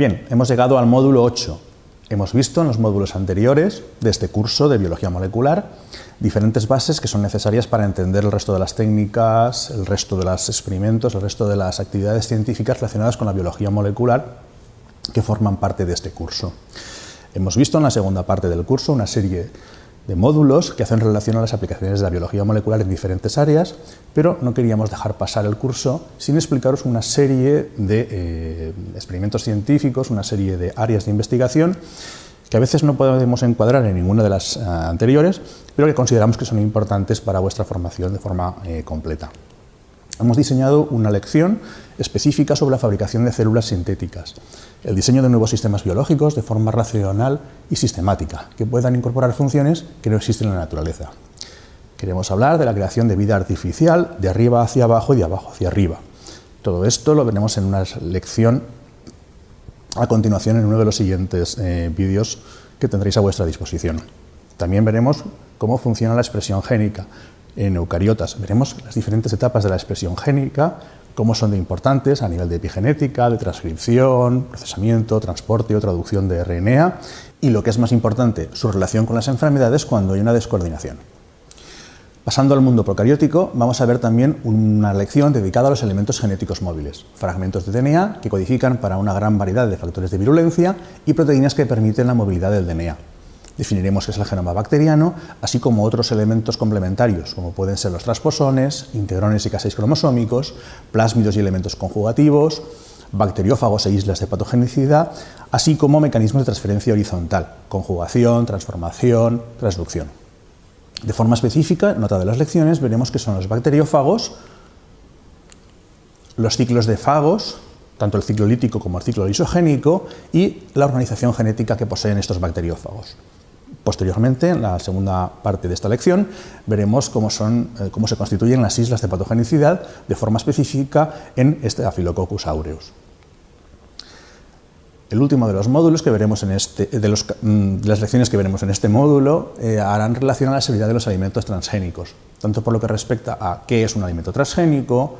Bien, hemos llegado al módulo 8. Hemos visto en los módulos anteriores de este curso de Biología Molecular diferentes bases que son necesarias para entender el resto de las técnicas, el resto de los experimentos, el resto de las actividades científicas relacionadas con la biología molecular que forman parte de este curso. Hemos visto en la segunda parte del curso una serie de módulos que hacen relación a las aplicaciones de la biología molecular en diferentes áreas, pero no queríamos dejar pasar el curso sin explicaros una serie de eh, experimentos científicos, una serie de áreas de investigación que a veces no podemos encuadrar en ninguna de las eh, anteriores, pero que consideramos que son importantes para vuestra formación de forma eh, completa. Hemos diseñado una lección específica sobre la fabricación de células sintéticas, el diseño de nuevos sistemas biológicos de forma racional y sistemática, que puedan incorporar funciones que no existen en la naturaleza. Queremos hablar de la creación de vida artificial de arriba hacia abajo y de abajo hacia arriba. Todo esto lo veremos en una lección a continuación en uno de los siguientes eh, vídeos que tendréis a vuestra disposición. También veremos cómo funciona la expresión génica, en eucariotas. Veremos las diferentes etapas de la expresión génica, cómo son de importantes a nivel de epigenética, de transcripción, procesamiento, transporte o traducción de RNA y lo que es más importante, su relación con las enfermedades cuando hay una descoordinación. Pasando al mundo procariótico, vamos a ver también una lección dedicada a los elementos genéticos móviles, fragmentos de DNA que codifican para una gran variedad de factores de virulencia y proteínas que permiten la movilidad del DNA. Definiremos qué es el genoma bacteriano, así como otros elementos complementarios, como pueden ser los transposones, integrones y caseis cromosómicos, plásmidos y elementos conjugativos, bacteriófagos e islas de patogenicidad, así como mecanismos de transferencia horizontal, conjugación, transformación, transducción. De forma específica, en otra de las lecciones, veremos qué son los bacteriófagos, los ciclos de fagos, tanto el ciclo lítico como el ciclo lisogénico, y la organización genética que poseen estos bacteriófagos. Posteriormente, en la segunda parte de esta lección, veremos cómo, son, eh, cómo se constituyen las islas de patogenicidad de forma específica en este Staphylococcus aureus. El último de los módulos que veremos en este, de, mm, las lecciones que veremos en este módulo eh, harán relación a la seguridad de los alimentos transgénicos, tanto por lo que respecta a qué es un alimento transgénico,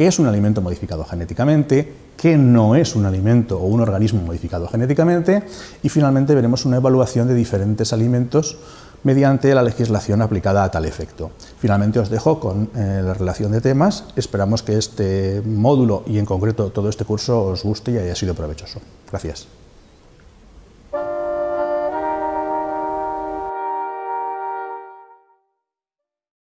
qué es un alimento modificado genéticamente, qué no es un alimento o un organismo modificado genéticamente y finalmente veremos una evaluación de diferentes alimentos mediante la legislación aplicada a tal efecto. Finalmente os dejo con eh, la relación de temas, esperamos que este módulo y en concreto todo este curso os guste y haya sido provechoso. Gracias.